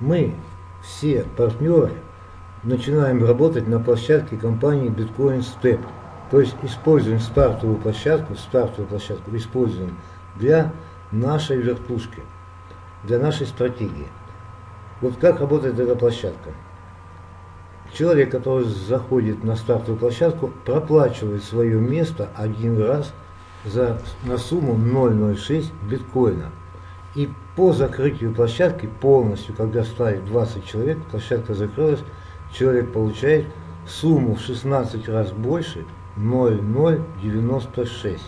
Мы, все партнеры, начинаем работать на площадке компании Bitcoin Step. То есть используем стартовую площадку, стартовую площадку используем для нашей вертушки, для нашей стратегии. Вот как работает эта площадка? Человек, который заходит на стартовую площадку, проплачивает свое место один раз за, на сумму 0,06 биткоина. И по закрытию площадки полностью, когда ставит 20 человек, площадка закрылась, человек получает сумму в 16 раз больше 0,096.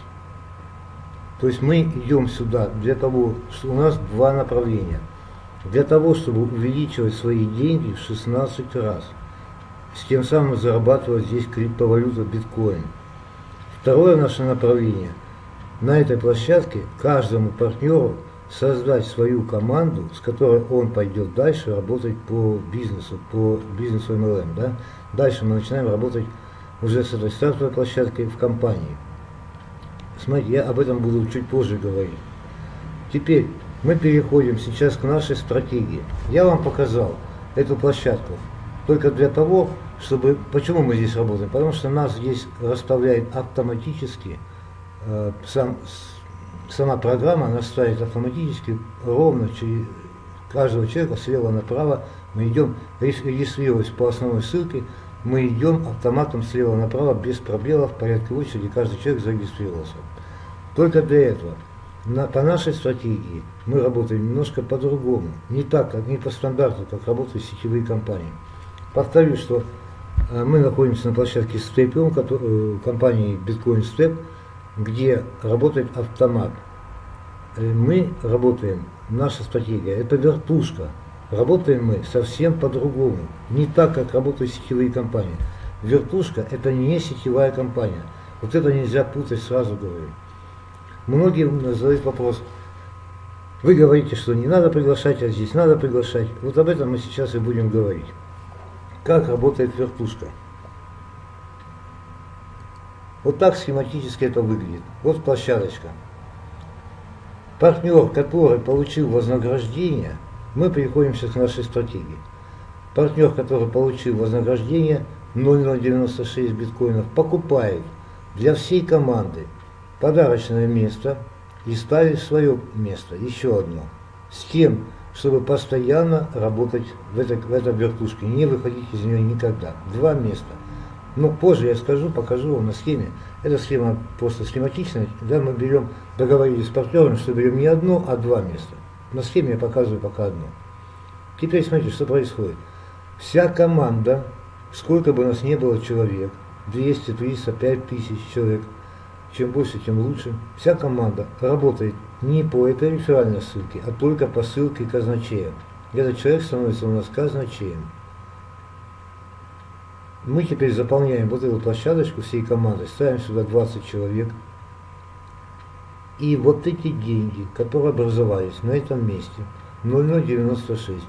То есть мы идем сюда для того, что у нас два направления. Для того, чтобы увеличивать свои деньги в 16 раз. С тем самым зарабатывать здесь криптовалюту биткоин. Второе наше направление. На этой площадке каждому партнеру создать свою команду, с которой он пойдет дальше работать по бизнесу, по бизнесу MLM. Да? Дальше мы начинаем работать уже с этой стартовой площадкой в компании. Смотрите, я об этом буду чуть позже говорить. Теперь мы переходим сейчас к нашей стратегии. Я вам показал эту площадку только для того, чтобы... Почему мы здесь работаем? Потому что нас здесь расставляет автоматически э, сам, сама программа настраивает автоматически ровно через каждого человека слева направо. Мы идем, регистрируясь по основной ссылке, мы идем автоматом слева направо без пробелов, в порядке очереди, каждый человек зарегистрировался. Только для этого. На, по нашей стратегии мы работаем немножко по-другому. Не так, как не по стандарту, как работают сетевые компании. Повторюсь, что э, мы находимся на площадке Step, э, компании Bitcoin Step, где работает автомат. Э, мы работаем, наша стратегия, это вертушка. Работаем мы совсем по-другому. Не так, как работают сетевые компании. Вертушка – это не сетевая компания. Вот это нельзя путать, сразу говорю. Многие задают вопрос, вы говорите, что не надо приглашать, а здесь надо приглашать. Вот об этом мы сейчас и будем говорить. Как работает вертушка. Вот так схематически это выглядит. Вот площадочка. Партнер, который получил вознаграждение – мы переходим сейчас к нашей стратегии. Партнер, который получил вознаграждение 0,096 биткоинов, покупает для всей команды подарочное место и ставит свое место, еще одно, с тем, чтобы постоянно работать в этой, в этой вертушке, не выходить из нее никогда. Два места. Но позже я скажу, покажу вам на схеме. Эта схема просто схематичная. Да, мы берем, договорились с партнером, что берем не одно, а два места. На схеме я показываю пока одно. Теперь смотрите, что происходит. Вся команда, сколько бы у нас не было человек, 200, 300, 5000 человек, чем больше, тем лучше, вся команда работает не по этой реферальной ссылке, а только по ссылке казначея. Этот человек становится у нас казначеем. Мы теперь заполняем вот эту площадочку всей командой, ставим сюда 20 человек, и вот эти деньги, которые образовались на этом месте, 0096,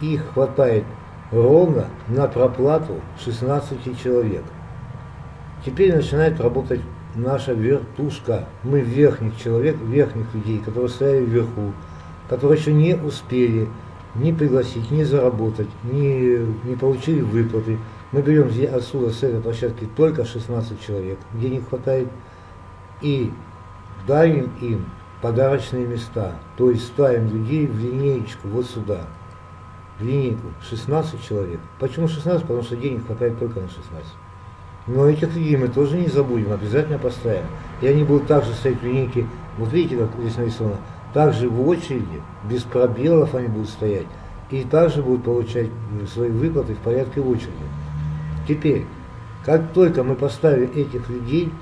их хватает ровно на проплату 16 человек. Теперь начинает работать наша вертушка. Мы верхних человек, верхних людей, которые стояли вверху, которые еще не успели ни пригласить, ни заработать, ни, не получили выплаты. Мы берем отсюда, с этой площадки, только 16 человек, денег хватает. И дарим им подарочные места, то есть ставим людей в линеечку вот сюда, в линейку, 16 человек. Почему 16? Потому что денег хватает только на 16. Но этих людей мы тоже не забудем, обязательно поставим. И они будут также стоять в линейке, вот видите, как здесь нарисовано, также в очереди, без пробелов они будут стоять, и также будут получать свои выплаты в порядке очереди. Теперь, как только мы поставим этих людей,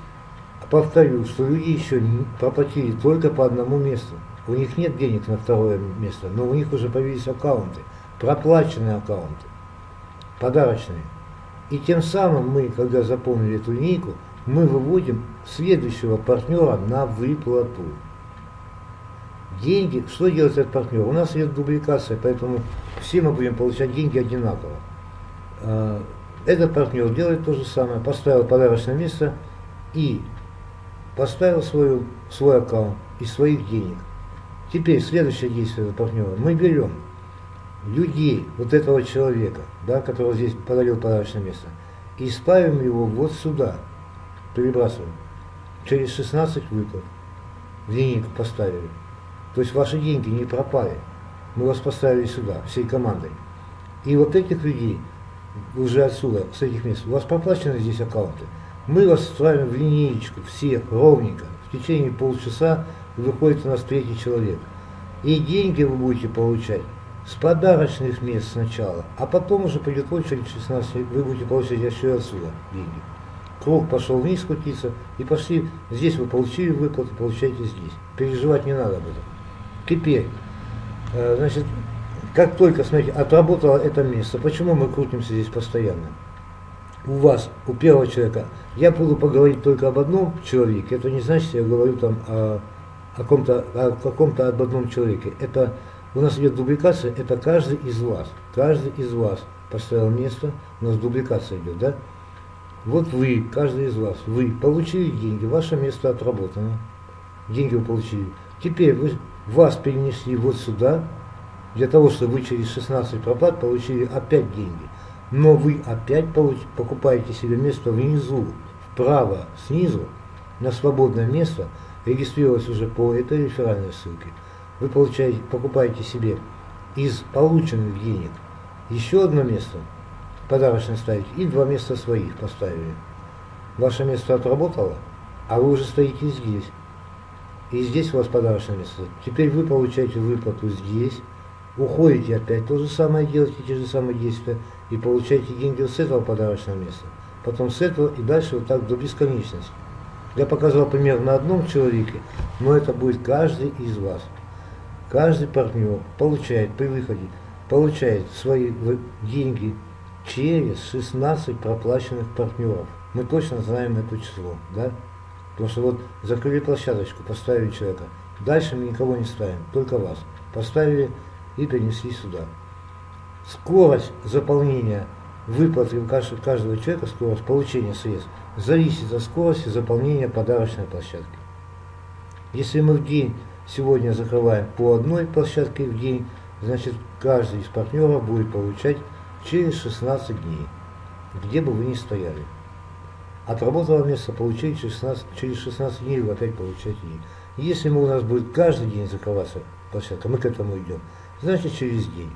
Повторю, что люди еще не проплатили только по одному месту. У них нет денег на второе место, но у них уже появились аккаунты, проплаченные аккаунты, подарочные. И тем самым мы, когда заполнили эту линейку, мы выводим следующего партнера на выплату. Деньги, что делает этот партнер? У нас идет дубликация, поэтому все мы будем получать деньги одинаково. Этот партнер делает то же самое, поставил подарочное место и поставил свою, свой аккаунт из своих денег. Теперь следующее действие партнера. Мы берем людей, вот этого человека, да, которого здесь подарил подарочное место, и ставим его вот сюда, перебрасываем, через 16 выплат, линейку поставили. То есть ваши деньги не пропали. Мы вас поставили сюда, всей командой. И вот этих людей, уже отсюда, с этих мест, у вас проплачены здесь аккаунты. Мы вас ставим в линеечку, все ровненько. В течение полчаса выходит у нас третий человек. И деньги вы будете получать с подарочных мест сначала, а потом уже придет очередь 16, вы будете получать еще отсюда деньги. Круг пошел вниз крутиться, и пошли, здесь вы получили выплату, получаете здесь. Переживать не надо об этом. Теперь, э, значит, как только, смотрите, отработало это место, почему мы крутимся здесь постоянно? У вас, у первого человека, я буду поговорить только об одном человеке, это не значит, я говорю там о, о, каком-то, о каком-то об одном человеке. Это у нас идет дубликация, это каждый из вас, каждый из вас поставил место, у нас дубликация идет, да? Вот вы, каждый из вас, вы получили деньги, ваше место отработано, деньги вы получили. Теперь вы, вас перенесли вот сюда, для того, чтобы вы через 16 проплат получили опять деньги. Но вы опять получ, покупаете себе место внизу, вправо, снизу, на свободное место, регистрировалось уже по этой реферальной ссылке – вы получаете, покупаете себе из полученных денег еще одно место, подарочное ставите, и два места своих поставили. Ваше место отработало, а вы уже стоите здесь. И здесь у вас подарочное место. Теперь вы получаете выплату здесь, уходите опять, то же самое делаете, те же самые действия, и получаете деньги с этого подарочного места. Потом с этого и дальше вот так до бесконечности. Я показывал пример на одном человеке, но это будет каждый из вас. Каждый партнер получает при выходе, получает свои деньги через 16 проплаченных партнеров. Мы точно знаем это число, да? Потому что вот закрыли площадочку, поставили человека. Дальше мы никого не ставим, только вас. Поставили и перенесли сюда. Скорость заполнения выплаты каждого человека, скорость получения средств, зависит от скорости заполнения подарочной площадки. Если мы в день Сегодня закрываем по одной площадке в день, значит каждый из партнеров будет получать через 16 дней, где бы вы ни стояли. Отработало место, получили через 16, через 16 дней, вы опять получаете день. Если мы, у нас будет каждый день закрываться площадка, мы к этому идем, значит через день.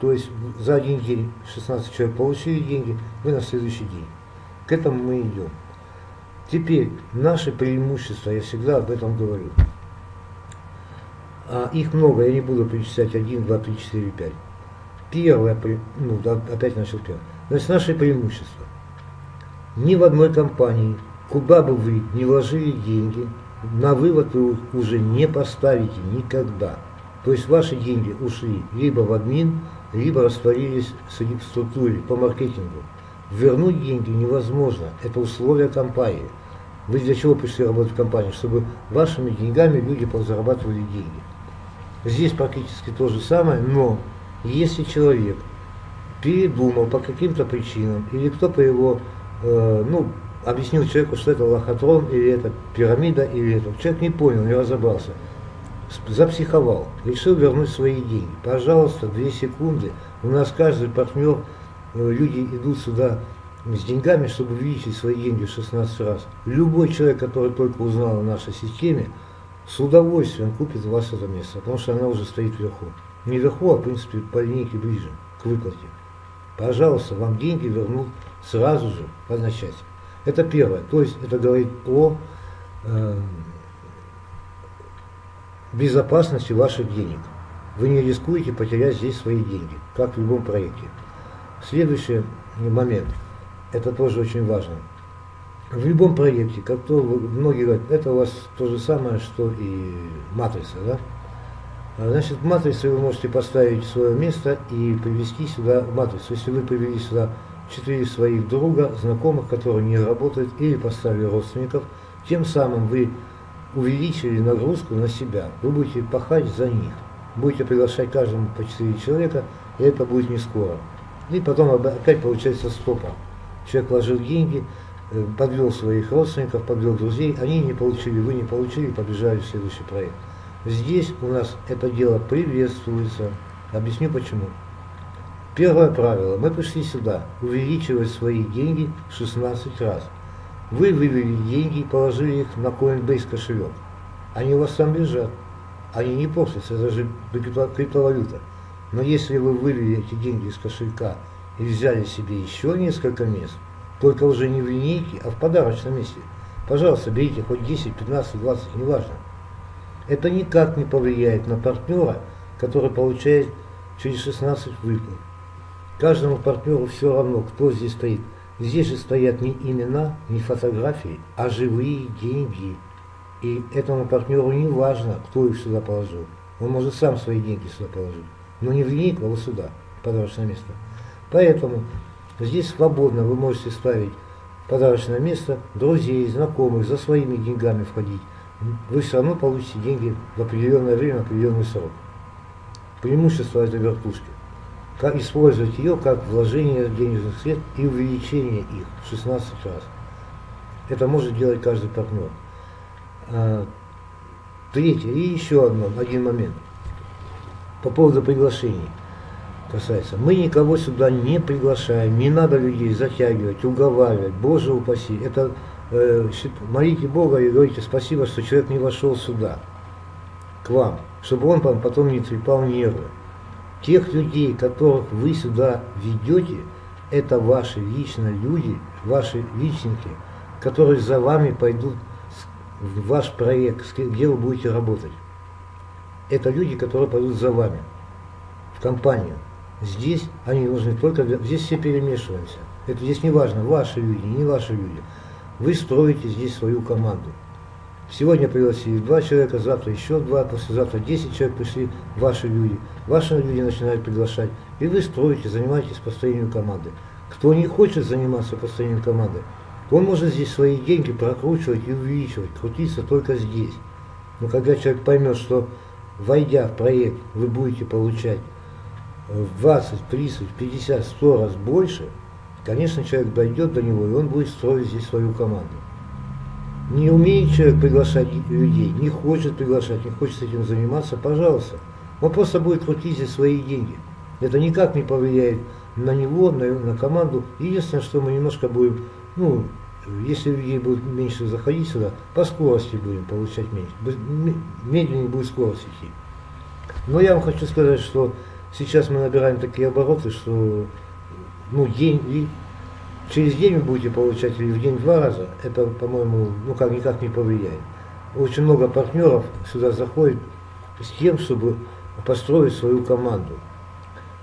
То есть за один день 16 человек получили деньги, вы на следующий день. К этому мы идем. Теперь наши преимущества, я всегда об этом говорю. А их много, я не буду перечислять 1, 2, 3, 4, 5. Первое, ну, опять начал первое. Значит, наши преимущества. Ни в одной компании, куда бы вы не вложили деньги, на вывод вы уже не поставите никогда. То есть ваши деньги ушли либо в админ, либо растворились в структуре по маркетингу. Вернуть деньги невозможно, это условия компании. Вы для чего пришли работать в компании? Чтобы вашими деньгами люди зарабатывали деньги. Здесь практически то же самое, но если человек передумал по каким-то причинам, или кто-то его, э, ну, объяснил человеку, что это лохотрон, или это пирамида, или это, человек не понял, не разобрался, запсиховал, решил вернуть свои деньги. Пожалуйста, две секунды, у нас каждый партнер, э, люди идут сюда с деньгами, чтобы увеличить свои деньги в 16 раз. Любой человек, который только узнал о нашей системе, с удовольствием купит у вас это место, потому что она уже стоит вверху. Не вверху, а в принципе по линейке ближе к выплате. Пожалуйста, вам деньги вернут сразу же одночасье. Это первое. То есть это говорит о э, безопасности ваших денег. Вы не рискуете потерять здесь свои деньги, как в любом проекте. Следующий момент, это тоже очень важно в любом проекте, как то многие говорят, это у вас то же самое, что и матрица, да? А, значит, в матрице вы можете поставить свое место и привести сюда матрицу. Если вы привели сюда четыре своих друга, знакомых, которые не работают, или поставили родственников, тем самым вы увеличили нагрузку на себя. Вы будете пахать за них. Будете приглашать каждому по четыре человека, и это будет не скоро. И потом опять получается стопа. Человек вложил деньги, Э, подвел своих родственников, подвел друзей, они не получили, вы не получили, побежали в следующий проект. Здесь у нас это дело приветствуется, Объясню почему. Первое правило. Мы пришли сюда увеличивать свои деньги в 16 раз. Вы вывели деньги и положили их на Coinbase кошелек. Они у вас там лежат. Они не портятся, это же криптовалюта. Но если вы вывели эти деньги из кошелька и взяли себе еще несколько мест, только уже не в линейке, а в подарочном месте, пожалуйста, берите хоть 10, 15, 20, неважно. Это никак не повлияет на партнера, который получает через 16 выплат. Каждому партнеру все равно, кто здесь стоит. Здесь же стоят не имена, не фотографии, а живые деньги. И этому партнеру не важно, кто их сюда положил. Он может сам свои деньги сюда положить. Но не в линейку, а вот сюда, подарочное место. Поэтому здесь свободно вы можете ставить подарочное место друзей, знакомых, за своими деньгами входить. Вы все равно получите деньги в определенное время, в определенный срок. Преимущество этой вертушки. Как использовать ее как вложение денежных средств и увеличение их в 16 раз. Это может делать каждый партнер. А, третье, и еще одно, один момент. По поводу приглашений касается. Мы никого сюда не приглашаем, не надо людей затягивать, уговаривать, Боже упаси. Это э, молите Бога и говорите спасибо, что человек не вошел сюда, к вам, чтобы он потом не трепал нервы. Тех людей, которых вы сюда ведете, это ваши лично люди, ваши личники, которые за вами пойдут в ваш проект, где вы будете работать. Это люди, которые пойдут за вами, в компанию. Здесь они нужны только, здесь все перемешиваемся. Это здесь не важно, ваши люди, не ваши люди. Вы строите здесь свою команду. Сегодня пригласили два человека, завтра еще два, послезавтра 10 человек пришли, ваши люди. Ваши люди начинают приглашать. И вы строите, занимаетесь построением команды. Кто не хочет заниматься построением команды, он может здесь свои деньги прокручивать и увеличивать, крутиться только здесь. Но когда человек поймет, что войдя в проект, вы будете получать в 20, 30, 50, 100 раз больше, конечно, человек дойдет до него, и он будет строить здесь свою команду. Не умеет человек приглашать людей, не хочет приглашать, не хочет этим заниматься, пожалуйста. Он просто будет крутить здесь свои деньги. Это никак не повлияет на него, на, на команду. Единственное, что мы немножко будем, ну, если людей будет меньше заходить сюда, по скорости будем получать меньше. Медленнее будет скорость идти. Но я вам хочу сказать, что сейчас мы набираем такие обороты, что ну, день, через день вы будете получать или в день два раза, это, по-моему, ну как никак не повлияет. Очень много партнеров сюда заходит с тем, чтобы построить свою команду.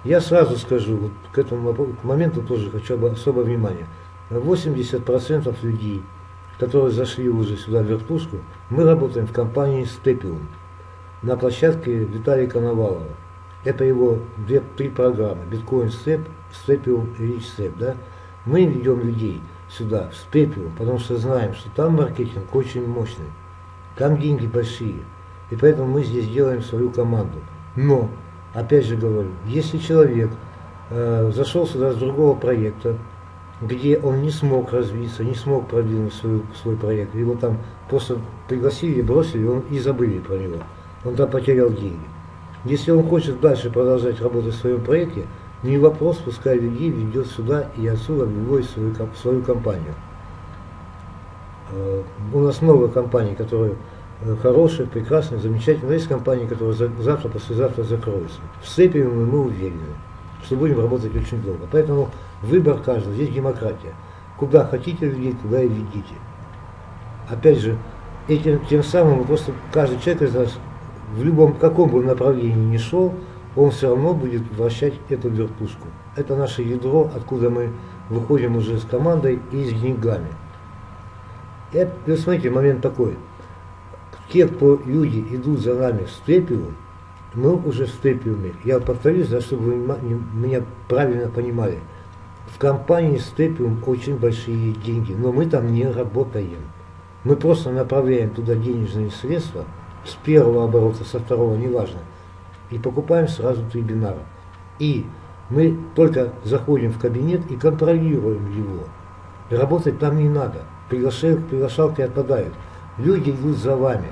Я сразу скажу, вот к этому к моменту тоже хочу особое внимание. 80% людей, которые зашли уже сюда в вертушку, мы работаем в компании Степиум на площадке Виталия Коновалова. Это его две-три программы, биткоин степ, степиум и рич степ, да. Мы ведем людей сюда, в степиум, потому что знаем, что там маркетинг очень мощный, там деньги большие, и поэтому мы здесь делаем свою команду. Но, опять же говорю, если человек э, зашел сюда с другого проекта, где он не смог развиться, не смог продвинуть свой, свой проект, его там просто пригласили, бросили, он и забыли про него, он там потерял деньги. Если он хочет дальше продолжать работать в своем проекте, не вопрос, пускай людей ведет сюда и отсюда выводит свою, свою компанию. Э, у нас много компаний, которые э, хорошие, прекрасные, замечательные. Но есть компании, которые завтра, послезавтра закроются. В Сепиуме мы уверены, что будем работать очень долго. Поэтому выбор каждого, здесь демократия. Куда хотите людей, туда и ведите. Опять же, этим, тем самым просто каждый человек из нас в любом каком бы направлении ни шел, он все равно будет вращать эту вертушку. Это наше ядро, откуда мы выходим уже с командой и с деньгами. И смотрите, момент такой. Те, кто люди идут за нами в степиум, мы уже в степиуме. Я повторюсь, да, чтобы вы меня правильно понимали. В компании Степиум очень большие деньги, но мы там не работаем. Мы просто направляем туда денежные средства – с первого оборота, со второго, неважно, и покупаем сразу три бинара. И мы только заходим в кабинет и контролируем его. Работать там не надо. Приглашал, приглашалки отпадают. Люди идут за вами.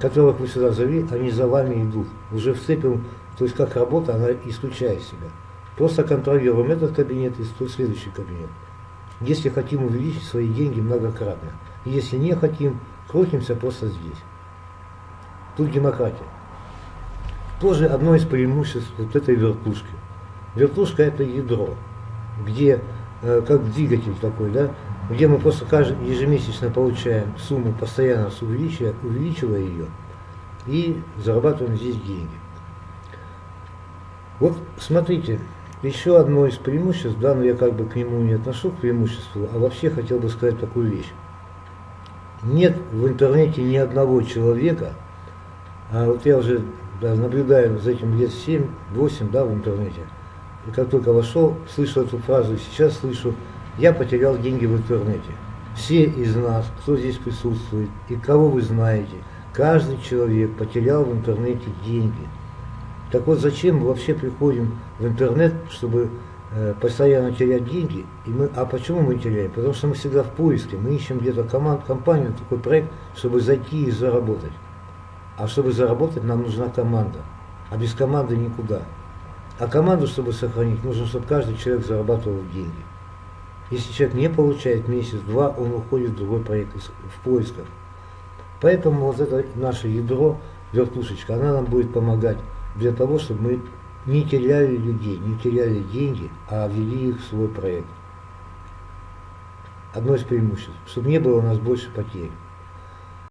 Которых вы сюда завели, они за вами идут. Уже вцепим То есть как работа, она исключает себя. Просто контролируем этот кабинет и следующий кабинет. Если хотим увеличить свои деньги многократно. Если не хотим, крутимся просто здесь. Тут демократия. Тоже одно из преимуществ вот этой вертушки. Вертушка это ядро, где э, как двигатель такой, да, где мы просто каждый, ежемесячно получаем сумму, постоянно увеличивая, увеличивая ее, и зарабатываем здесь деньги. Вот смотрите, еще одно из преимуществ, да, но я как бы к нему не отношу, к преимуществу, а вообще хотел бы сказать такую вещь. Нет в интернете ни одного человека, а вот я уже да, наблюдаю за этим лет 7-8 да, в интернете, и как только вошел, слышу эту фразу, и сейчас слышу, я потерял деньги в интернете. Все из нас, кто здесь присутствует, и кого вы знаете, каждый человек потерял в интернете деньги – так вот, зачем мы вообще приходим в интернет, чтобы э, постоянно терять деньги? И мы, а почему мы теряем? Потому что мы всегда в поиске, мы ищем где-то команд, компанию, такой проект, чтобы зайти и заработать. А чтобы заработать, нам нужна команда. А без команды никуда. А команду, чтобы сохранить, нужно, чтобы каждый человек зарабатывал деньги. Если человек не получает месяц-два, он уходит в другой проект, в поисках. Поэтому вот это наше ядро, вертушечка, она нам будет помогать для того, чтобы мы не теряли людей, не теряли деньги, а ввели их в свой проект. Одно из преимуществ, чтобы не было у нас больше потерь.